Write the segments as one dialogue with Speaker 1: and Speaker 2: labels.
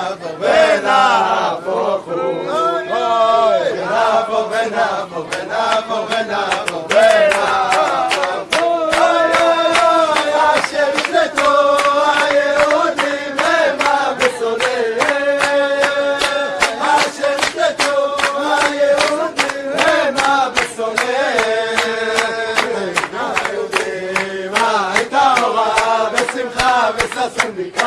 Speaker 1: Vena, vena, vena, vena, vena.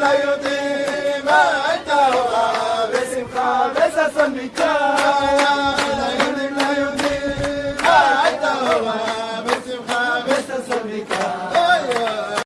Speaker 1: لا يطيب التوى باسم خالص أصنبك لا يطيب التوى باسم خالص أصنبك